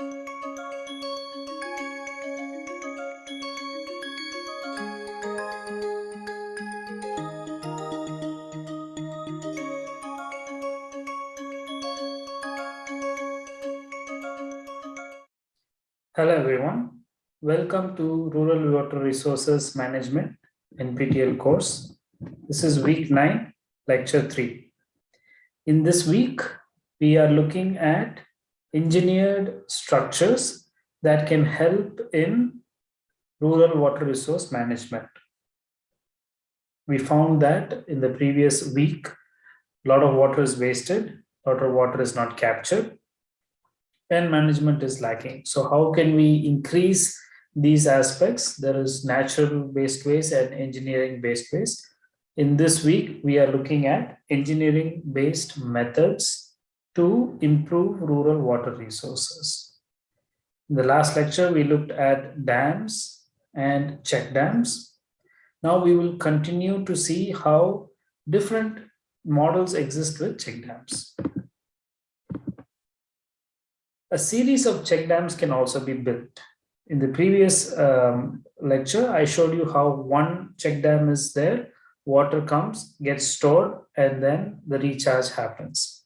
Hello everyone. Welcome to Rural Water Resources Management NPTEL course. This is week 9, lecture 3. In this week, we are looking at engineered structures that can help in rural water resource management. We found that in the previous week, a lot of water is wasted, a lot of water is not captured, and management is lacking. So how can we increase these aspects? There is natural based waste and engineering based waste. In this week, we are looking at engineering based methods to improve rural water resources. In the last lecture, we looked at dams and check dams. Now we will continue to see how different models exist with check dams. A series of check dams can also be built. In the previous um, lecture, I showed you how one check dam is there, water comes, gets stored, and then the recharge happens.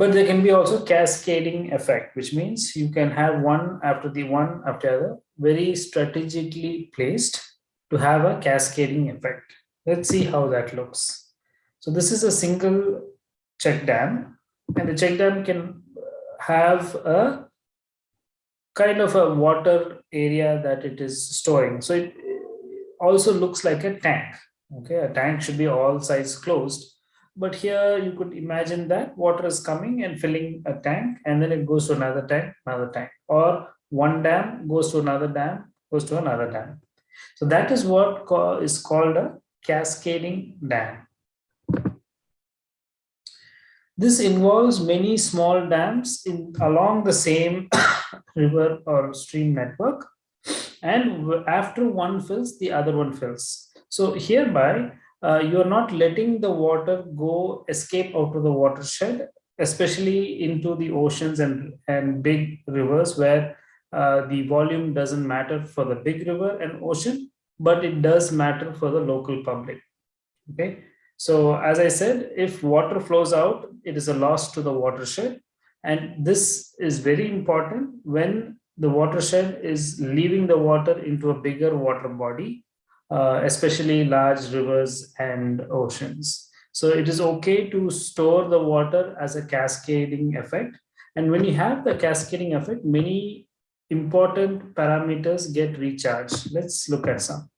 But there can be also cascading effect, which means you can have one after the one after the other, very strategically placed to have a cascading effect. Let's see how that looks. So this is a single check dam and the check dam can have a kind of a water area that it is storing. So it also looks like a tank. Okay, a tank should be all sides closed. But here you could imagine that water is coming and filling a tank and then it goes to another tank, another tank. Or one dam goes to another dam, goes to another dam. So that is what is called a cascading dam. This involves many small dams in, along the same river or stream network. And after one fills, the other one fills. So hereby, uh, you're not letting the water go escape out of the watershed, especially into the oceans and, and big rivers where uh, the volume doesn't matter for the big river and ocean, but it does matter for the local public. Okay, so as I said, if water flows out, it is a loss to the watershed. And this is very important when the watershed is leaving the water into a bigger water body, uh, especially large rivers and oceans. So it is okay to store the water as a cascading effect. And when you have the cascading effect, many important parameters get recharged. Let's look at some.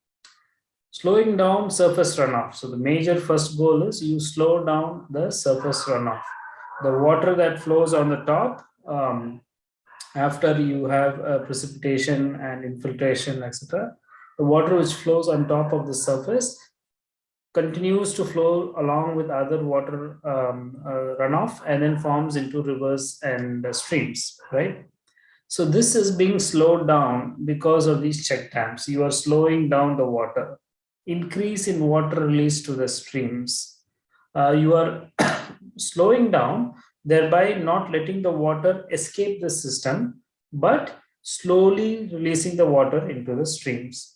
Slowing down surface runoff. So the major first goal is you slow down the surface runoff. The water that flows on the top um, after you have uh, precipitation and infiltration, etc. The water which flows on top of the surface continues to flow along with other water um, uh, runoff and then forms into rivers and uh, streams, right? So this is being slowed down because of these check dams. You are slowing down the water increase in water release to the streams. Uh, you are slowing down, thereby not letting the water escape the system, but slowly releasing the water into the streams.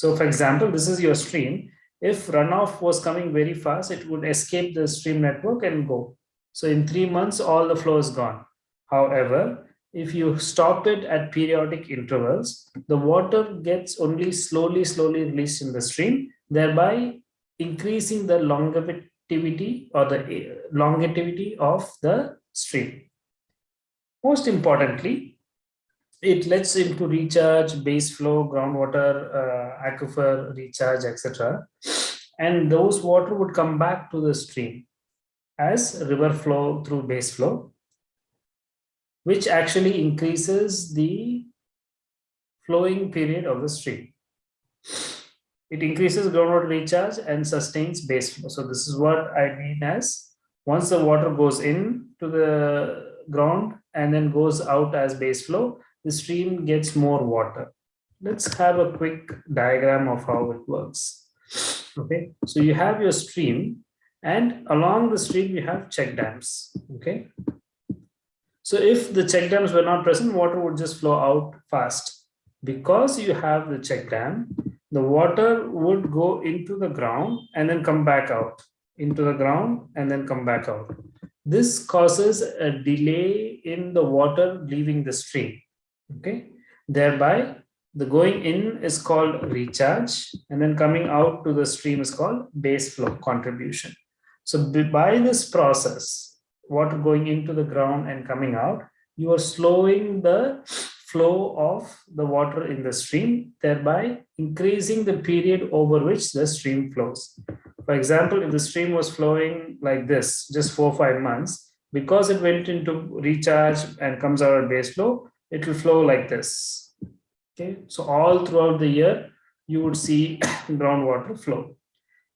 So for example, this is your stream. If runoff was coming very fast, it would escape the stream network and go. So in three months, all the flow is gone. However, if you stop it at periodic intervals, the water gets only slowly, slowly released in the stream, thereby increasing the longevity or the eh, longevity of the stream. Most importantly, it lets him to recharge base flow, groundwater, uh, aquifer recharge, etc. And those water would come back to the stream as river flow through base flow which actually increases the flowing period of the stream. It increases groundwater recharge and sustains base flow. So this is what I mean as once the water goes in to the ground and then goes out as base flow, the stream gets more water. Let's have a quick diagram of how it works. Okay, so you have your stream and along the stream you have check dams. Okay, So if the check dams were not present, water would just flow out fast. Because you have the check dam, the water would go into the ground and then come back out into the ground and then come back out. This causes a delay in the water leaving the stream. Okay, thereby the going in is called recharge and then coming out to the stream is called base flow contribution. So by this process, water going into the ground and coming out, you are slowing the flow of the water in the stream, thereby increasing the period over which the stream flows. For example, if the stream was flowing like this, just four or five months, because it went into recharge and comes out at base flow, it will flow like this. Okay, so all throughout the year, you would see groundwater flow.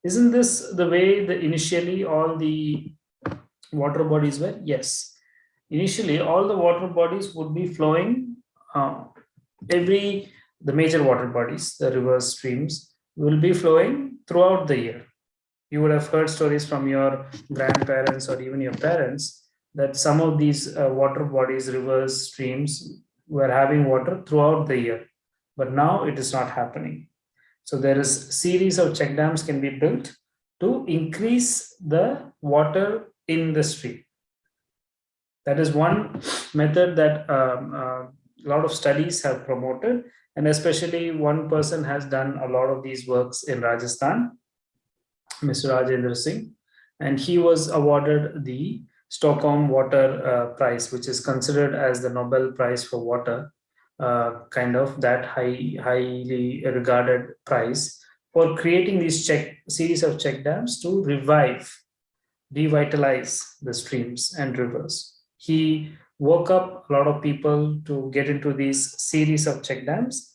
Isn't this the way the initially all the water bodies were? Yes. Initially, all the water bodies would be flowing uh, every, the major water bodies, the rivers, streams, will be flowing throughout the year. You would have heard stories from your grandparents or even your parents that some of these uh, water bodies, rivers, streams were having water throughout the year. But now it is not happening. So there is series of check dams can be built to increase the water in the stream. That is one method that um, uh, a lot of studies have promoted and especially one person has done a lot of these works in Rajasthan, Mr. Rajendra Singh, and he was awarded the Stockholm Water uh, Prize, which is considered as the Nobel Prize for Water, uh, kind of that high, highly regarded prize for creating these check series of check dams to revive, revitalize the streams and rivers. He woke up a lot of people to get into these series of check dams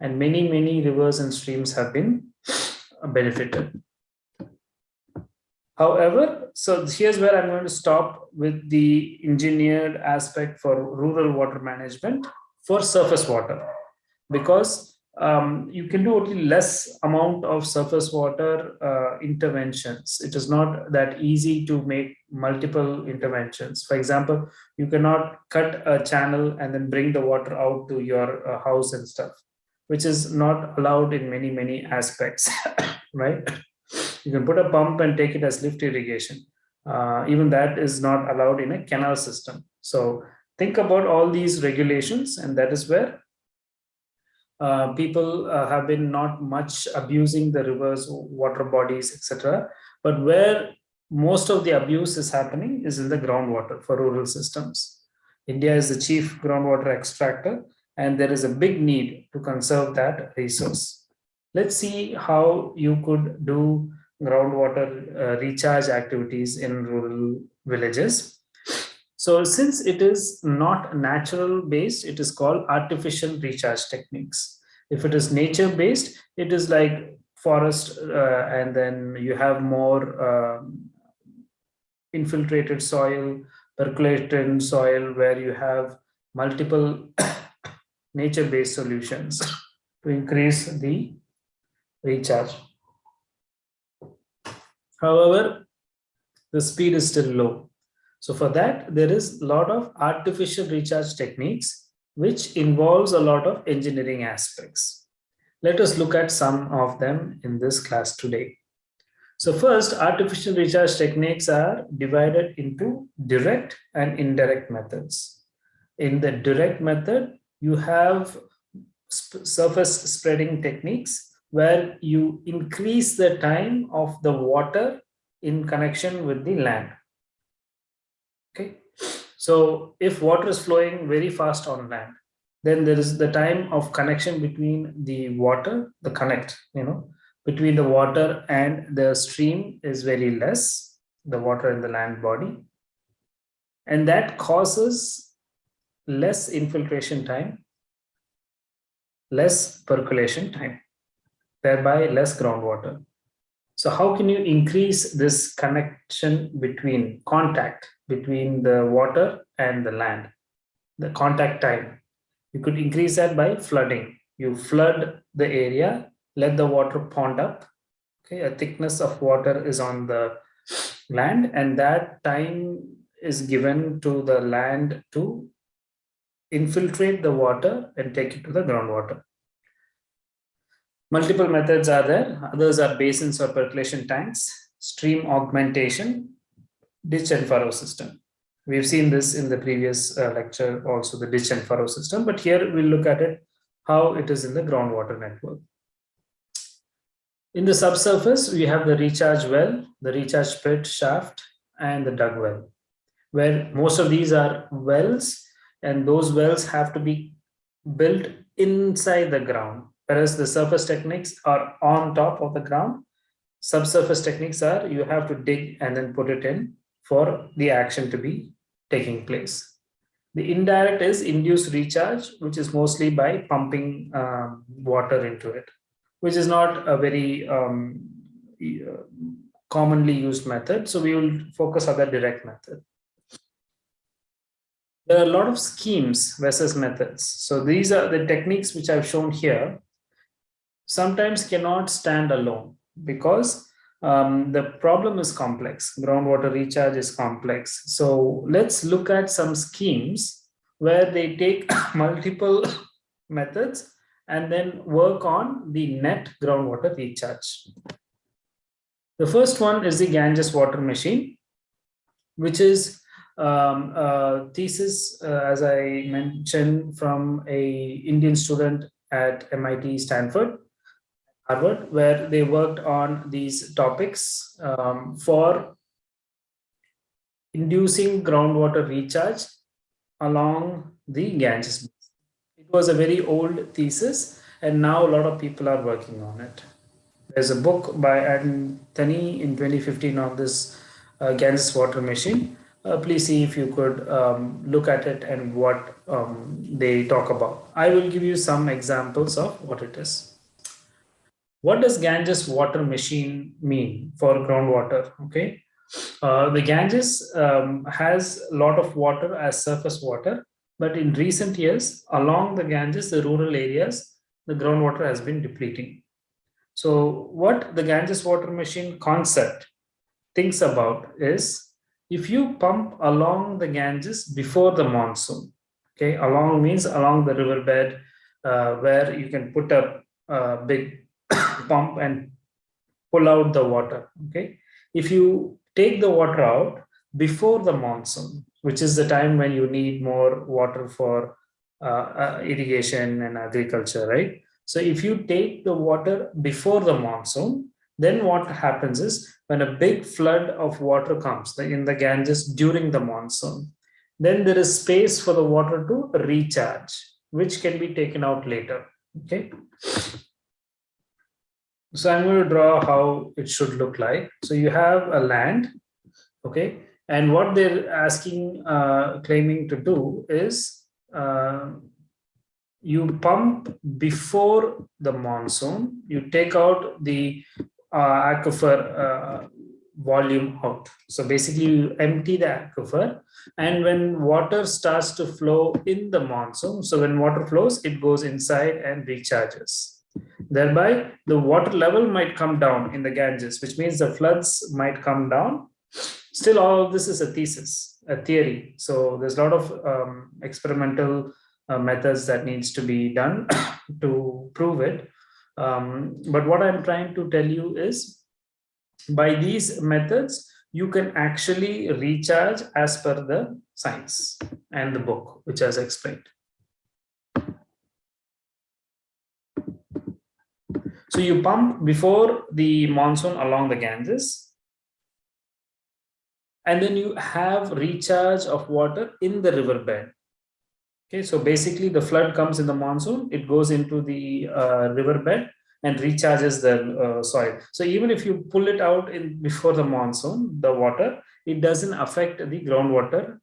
and many, many rivers and streams have been benefited. However, so here's where I'm going to stop with the engineered aspect for rural water management for surface water because um, you can do only less amount of surface water uh, interventions. It is not that easy to make multiple interventions. For example, you cannot cut a channel and then bring the water out to your uh, house and stuff, which is not allowed in many, many aspects, right? You can put a pump and take it as lift irrigation. Uh, even that is not allowed in a canal system. So think about all these regulations and that is where uh, people uh, have been not much abusing the rivers, water bodies, etc. But where most of the abuse is happening is in the groundwater for rural systems. India is the chief groundwater extractor, and there is a big need to conserve that resource. Let's see how you could do groundwater uh, recharge activities in rural villages. So since it is not natural based, it is called artificial recharge techniques. If it is nature based, it is like forest uh, and then you have more uh, infiltrated soil, percolated soil where you have multiple nature based solutions to increase the recharge. However, the speed is still low. So for that, there is a lot of artificial recharge techniques, which involves a lot of engineering aspects. Let us look at some of them in this class today. So first, artificial recharge techniques are divided into direct and indirect methods. In the direct method, you have surface spreading techniques where you increase the time of the water in connection with the land. Okay, so if water is flowing very fast on land, then there is the time of connection between the water, the connect, you know, between the water and the stream is very less, the water in the land body. And that causes less infiltration time, less percolation time, thereby less groundwater. So how can you increase this connection between contact between the water and the land, the contact time? You could increase that by flooding. You flood the area, let the water pond up. Okay, a thickness of water is on the land and that time is given to the land to infiltrate the water and take it to the groundwater. Multiple methods are there. Others are basins or percolation tanks, stream augmentation, ditch and furrow system. We've seen this in the previous uh, lecture, also the ditch and furrow system, but here we'll look at it, how it is in the groundwater network. In the subsurface, we have the recharge well, the recharge pit shaft, and the dug well, where most of these are wells, and those wells have to be built inside the ground, whereas the surface techniques are on top of the ground. Subsurface techniques are you have to dig and then put it in for the action to be taking place. The indirect is induced recharge, which is mostly by pumping uh, water into it, which is not a very um, uh, commonly used method. So we will focus on the direct method. There are a lot of schemes versus methods. So these are the techniques which I've shown here sometimes cannot stand alone because um, the problem is complex. Groundwater recharge is complex. So let's look at some schemes where they take multiple methods and then work on the net groundwater recharge. The first one is the Ganges water machine, which is um, a thesis, uh, as I mentioned, from a Indian student at MIT Stanford Harvard, where they worked on these topics um, for inducing groundwater recharge along the Ganges. It was a very old thesis, and now a lot of people are working on it. There's a book by Anthony in 2015 on this uh, Ganges water machine. Uh, please see if you could um, look at it and what um, they talk about. I will give you some examples of what it is. What does Ganges water machine mean for groundwater? Okay, uh, the Ganges um, has a lot of water as surface water, but in recent years, along the Ganges, the rural areas, the groundwater has been depleting. So what the Ganges water machine concept thinks about is if you pump along the Ganges before the monsoon, okay, along means along the riverbed uh, where you can put a, a big pump and pull out the water. Okay. If you take the water out before the monsoon, which is the time when you need more water for uh, uh, irrigation and agriculture, right? So if you take the water before the monsoon, then what happens is when a big flood of water comes in the Ganges during the monsoon, then there is space for the water to recharge, which can be taken out later. Okay. So I'm going to draw how it should look like. So you have a land, okay, and what they're asking, uh, claiming to do is uh, you pump before the monsoon, you take out the uh, aquifer uh, volume out. So basically you empty the aquifer and when water starts to flow in the monsoon, so when water flows, it goes inside and recharges. Thereby, the water level might come down in the Ganges, which means the floods might come down. Still, all of this is a thesis, a theory. So there's a lot of um, experimental uh, methods that needs to be done to prove it. Um, but what I'm trying to tell you is by these methods, you can actually recharge as per the science and the book, which has explained. So you pump before the monsoon along the Ganges. And then you have recharge of water in the riverbed. Okay, so basically the flood comes in the monsoon, it goes into the uh, riverbed and recharges the uh, soil. So even if you pull it out in before the monsoon, the water, it doesn't affect the groundwater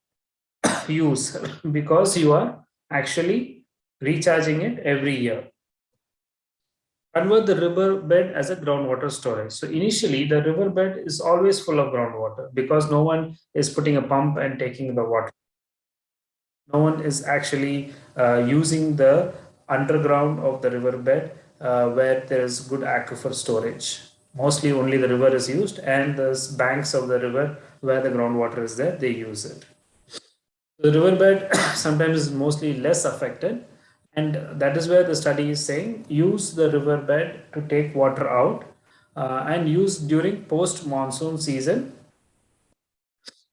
use because you are actually recharging it every year convert the riverbed as a groundwater storage. So initially the riverbed is always full of groundwater because no one is putting a pump and taking the water. No one is actually uh, using the underground of the riverbed uh, where there is good aquifer storage. mostly only the river is used and the banks of the river where the groundwater is there, they use it. The riverbed sometimes is mostly less affected and that is where the study is saying use the riverbed to take water out uh, and use during post monsoon season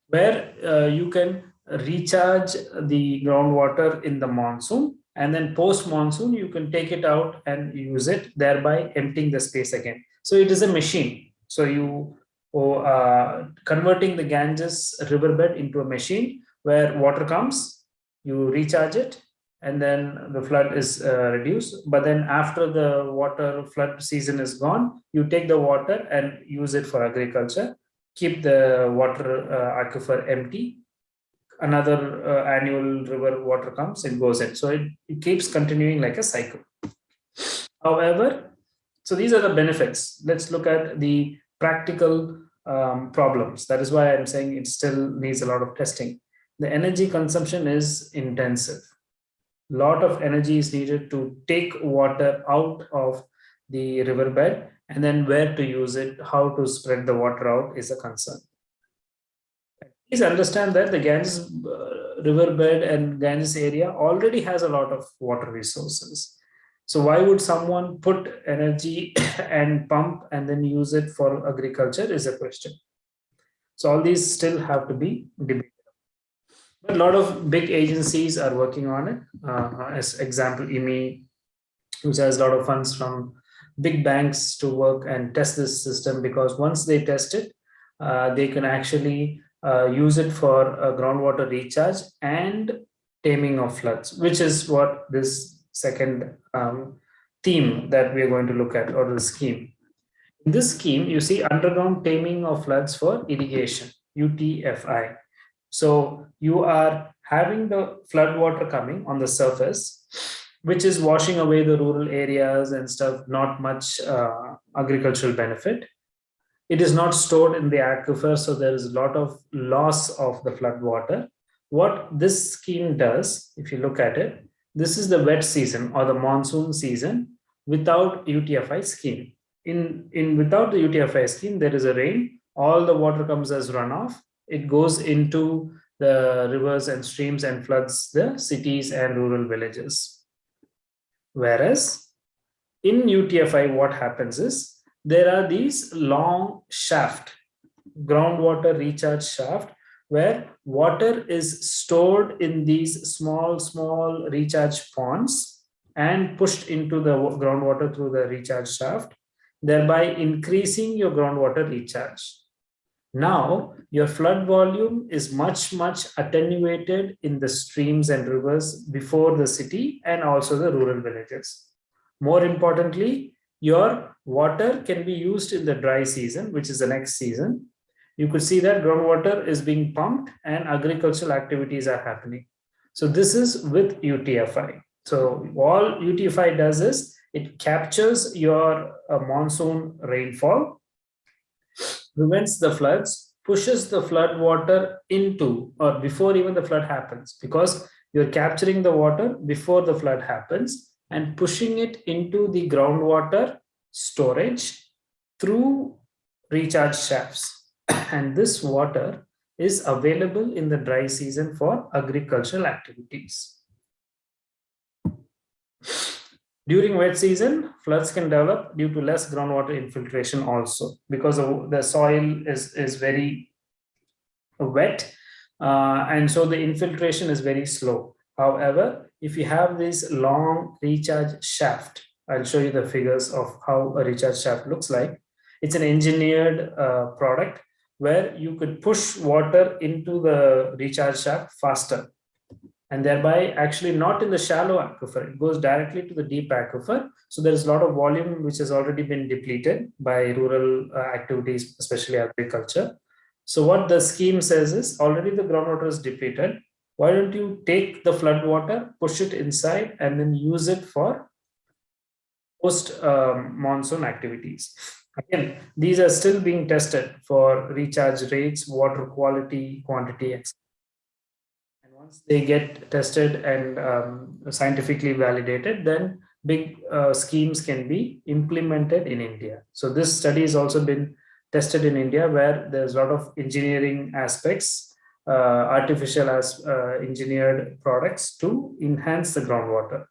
where uh, you can recharge the groundwater in the monsoon and then post monsoon you can take it out and use it thereby emptying the space again. So it is a machine. So you oh, uh, converting the ganges riverbed into a machine where water comes you recharge it and then the flood is uh, reduced. But then after the water flood season is gone you take the water and use it for agriculture keep the water uh, aquifer empty. Another uh, annual river water comes it goes in. So it, it keeps continuing like a cycle. However so these are the benefits. Let's look at the practical um, problems. That is why i'm saying it still needs a lot of testing. The energy consumption is intensive lot of energy is needed to take water out of the riverbed and then where to use it how to spread the water out is a concern please understand that the Ganges uh, riverbed and Ganges area already has a lot of water resources. So why would someone put energy and pump and then use it for agriculture is a question. So all these still have to be debated. A lot of big agencies are working on it. Uh, as example, IMI, which has a lot of funds from big banks to work and test this system because once they test it, uh, they can actually uh, use it for groundwater recharge and taming of floods, which is what this second um, theme that we are going to look at or the scheme. In this scheme, you see underground taming of floods for irrigation, UTFI. So you are having the flood water coming on the surface, which is washing away the rural areas and stuff, not much uh, agricultural benefit. It is not stored in the aquifer, so there is a lot of loss of the flood water. What this scheme does, if you look at it, this is the wet season or the monsoon season without UTFI scheme. In, in without the UTFI scheme, there is a rain, all the water comes as runoff. It goes into the rivers and streams and floods the cities and rural villages. Whereas in UTFI, what happens is there are these long shaft, groundwater recharge shaft, where water is stored in these small, small recharge ponds and pushed into the groundwater through the recharge shaft, thereby increasing your groundwater recharge. Now, your flood volume is much, much attenuated in the streams and rivers before the city and also the rural villages. More importantly, your water can be used in the dry season, which is the next season. You could see that groundwater is being pumped and agricultural activities are happening. So this is with UTFI. So all UTFI does is it captures your uh, monsoon rainfall, prevents the floods, pushes the flood water into or before even the flood happens because you're capturing the water before the flood happens and pushing it into the groundwater storage through recharge shafts. And this water is available in the dry season for agricultural activities. During wet season, floods can develop due to less groundwater infiltration also because the soil is, is very wet uh, and so the infiltration is very slow. However, if you have this long recharge shaft, I'll show you the figures of how a recharge shaft looks like. It's an engineered uh, product where you could push water into the recharge shaft faster and thereby actually not in the shallow aquifer, it goes directly to the deep aquifer. So there is a lot of volume which has already been depleted by rural uh, activities, especially agriculture. So what the scheme says is already the groundwater is depleted why don't you take the flood water, push it inside and then use it for post um, monsoon activities. Again, these are still being tested for recharge rates, water quality, quantity, etc. Once they get tested and um, scientifically validated, then big uh, schemes can be implemented in India. So this study has also been tested in India where there's a lot of engineering aspects, uh, artificial as uh, engineered products to enhance the groundwater.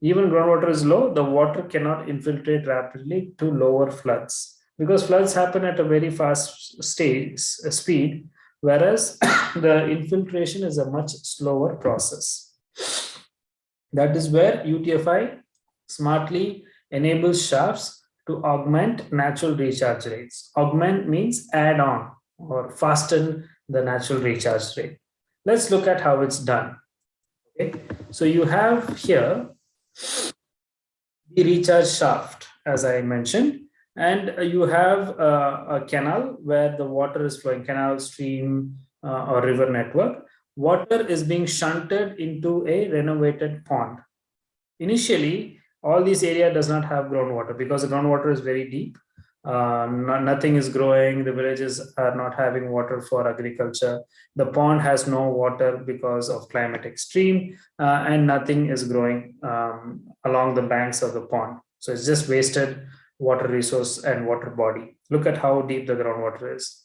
Even groundwater is low, the water cannot infiltrate rapidly to lower floods because floods happen at a very fast stage, speed, whereas the infiltration is a much slower process. That is where UTFI smartly enables shafts to augment natural recharge rates. Augment means add on or fasten the natural recharge rate. Let's look at how it's done. Okay, so you have here the recharge shaft, as I mentioned, and you have uh, a canal where the water is flowing, canal, stream, uh, or river network. Water is being shunted into a renovated pond. Initially, all this area does not have groundwater because the groundwater is very deep. Uh, no, nothing is growing. The villages are not having water for agriculture. The pond has no water because of climate extreme uh, and nothing is growing um, along the banks of the pond. So it's just wasted water resource and water body. Look at how deep the groundwater is.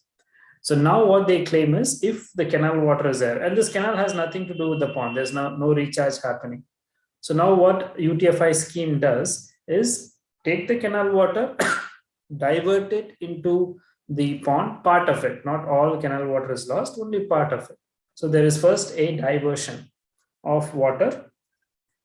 So now what they claim is if the canal water is there, and this canal has nothing to do with the pond, there's no, no recharge happening. So now what UTFI scheme does is take the canal water, divert it into the pond, part of it, not all canal water is lost, only part of it. So there is first a diversion of water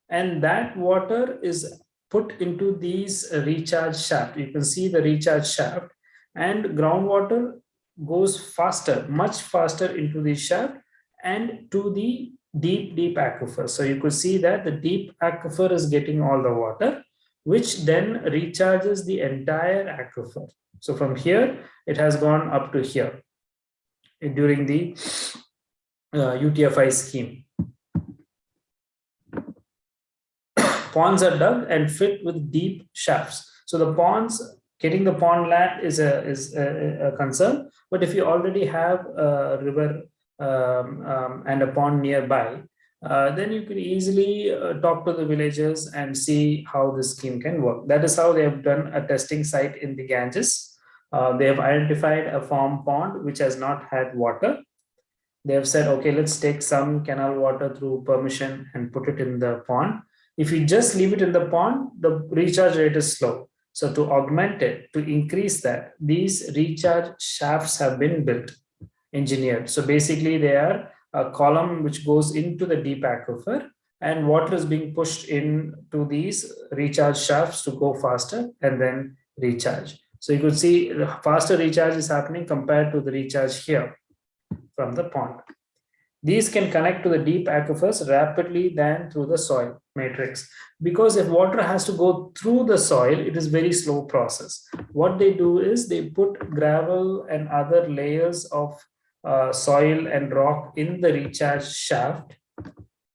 and that water is put into these recharge shaft. You can see the recharge shaft and groundwater goes faster, much faster into the shaft and to the deep, deep aquifer. So you could see that the deep aquifer is getting all the water, which then recharges the entire aquifer. So from here, it has gone up to here during the uh, UTFI scheme. Ponds are dug and fit with deep shafts. So the ponds, getting the pond land is a, is a, a concern. But if you already have a river um, um, and a pond nearby, uh, then you can easily uh, talk to the villagers and see how this scheme can work. That is how they have done a testing site in the Ganges. Uh, they have identified a farm pond which has not had water. They have said, okay, let's take some canal water through permission and put it in the pond. If you just leave it in the pond, the recharge rate is slow. So to augment it, to increase that, these recharge shafts have been built engineered. So basically they are a column which goes into the deep aquifer and water is being pushed in to these recharge shafts to go faster and then recharge. So you could see faster recharge is happening compared to the recharge here from the pond. These can connect to the deep aquifers rapidly than through the soil matrix. Because if water has to go through the soil, it is very slow process. What they do is they put gravel and other layers of uh, soil and rock in the recharge shaft,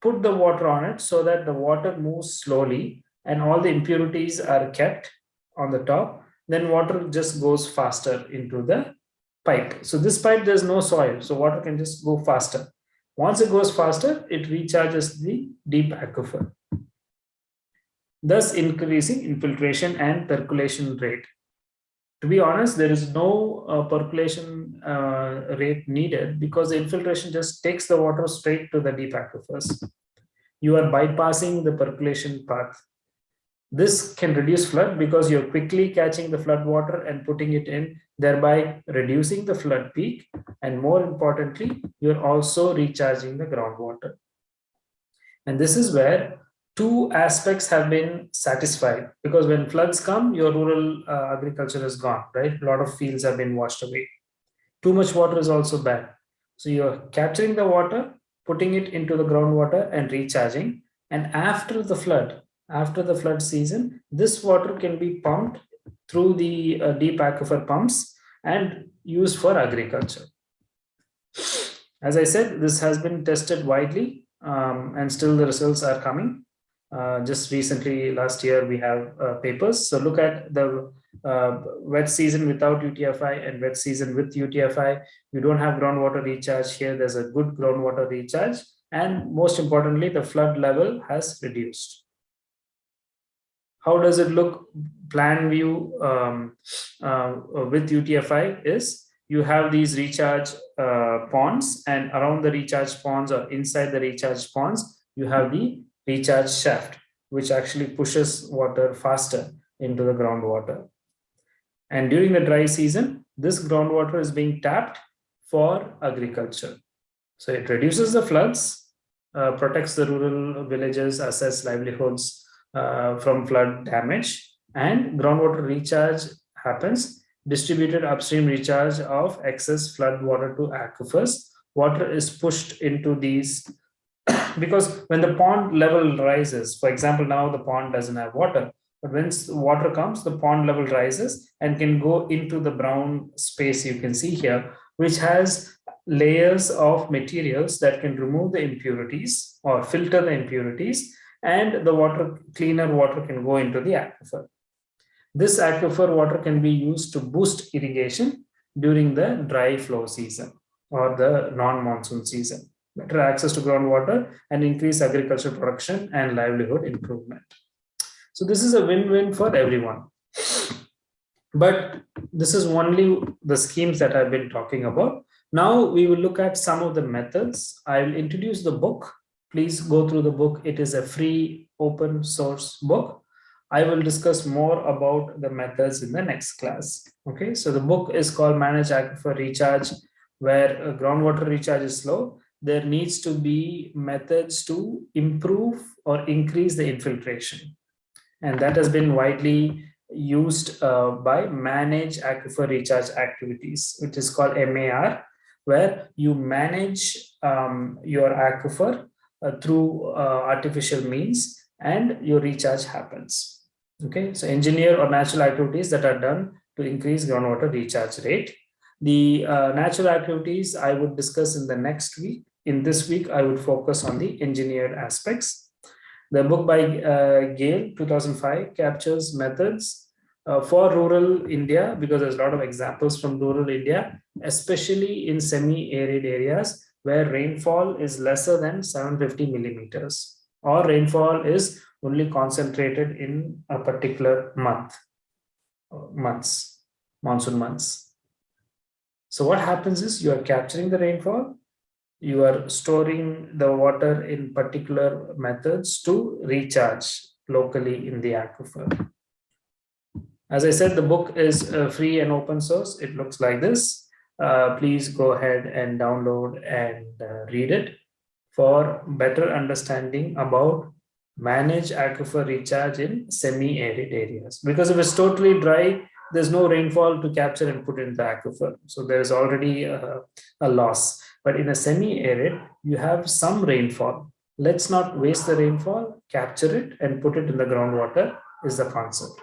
put the water on it so that the water moves slowly and all the impurities are kept on the top, then water just goes faster into the pipe. So this pipe, there's no soil, so water can just go faster. Once it goes faster, it recharges the deep aquifer, thus increasing infiltration and percolation rate to be honest, there is no uh, percolation uh, rate needed because the infiltration just takes the water straight to the deep aquifers. You are bypassing the percolation path. This can reduce flood because you're quickly catching the flood water and putting it in, thereby reducing the flood peak. And more importantly, you're also recharging the groundwater. And this is where two aspects have been satisfied because when floods come, your rural uh, agriculture is gone, right? A lot of fields have been washed away. Too much water is also bad. So you're capturing the water, putting it into the groundwater and recharging. And after the flood, after the flood season, this water can be pumped through the uh, deep aquifer pumps and used for agriculture. As I said, this has been tested widely um, and still the results are coming. Uh, just recently, last year, we have uh, papers. So look at the uh, wet season without UTFI and wet season with UTFI. You don't have groundwater recharge here. There's a good groundwater recharge. And most importantly, the flood level has reduced. how does it look plan view um, uh, with UTFI is you have these recharge uh, ponds and around the recharge ponds or inside the recharge ponds, you have the recharge shaft, which actually pushes water faster into the groundwater. And during the dry season, this groundwater is being tapped for agriculture. So it reduces the floods, uh, protects the rural villages, assess livelihoods uh, from flood damage, and groundwater recharge happens, distributed upstream recharge of excess flood water to aquifers. Water is pushed into these because when the pond level rises, for example, now the pond doesn't have water, but when water comes, the pond level rises and can go into the brown space you can see here, which has layers of materials that can remove the impurities or filter the impurities and the water, cleaner water can go into the aquifer. This aquifer water can be used to boost irrigation during the dry flow season or the non-monsoon season. Better access to groundwater and increase agricultural production and livelihood improvement. So this is a win-win for everyone. But this is only the schemes that I've been talking about. Now we will look at some of the methods. I will introduce the book. Please go through the book. It is a free open source book. I will discuss more about the methods in the next class. Okay, so the book is called Manage Aquifer Recharge, where groundwater recharge is slow. There needs to be methods to improve or increase the infiltration. And that has been widely used uh, by Manage Aquifer Recharge Activities, which is called MAR where you manage um, your aquifer uh, through uh, artificial means and your recharge happens. Okay, so engineer or natural activities that are done to increase groundwater recharge rate. The uh, natural activities I would discuss in the next week. In this week, I would focus on the engineered aspects. The book by uh, Gale, 2005, captures methods uh, for rural India, because there's a lot of examples from rural India, especially in semi-arid areas where rainfall is lesser than 750 millimeters or rainfall is only concentrated in a particular month, uh, months, monsoon months. So what happens is you are capturing the rainfall, you are storing the water in particular methods to recharge locally in the aquifer. As I said, the book is uh, free and open source. It looks like this. Uh, please go ahead and download and uh, read it for better understanding about manage aquifer recharge in semi-arid areas. Because if it's totally dry, there's no rainfall to capture and put in the aquifer. So there's already a, a loss. But in a semi-arid, you have some rainfall. Let's not waste the rainfall, capture it and put it in the groundwater is the concept.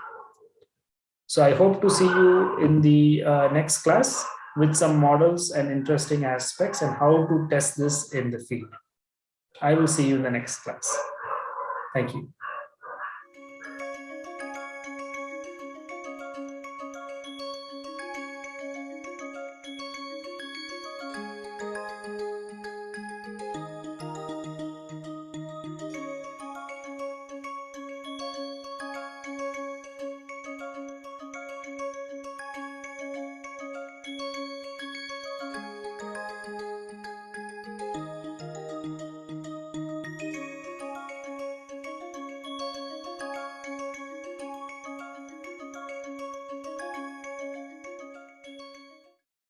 So I hope to see you in the uh, next class with some models and interesting aspects and how to test this in the field. I will see you in the next class. Thank you.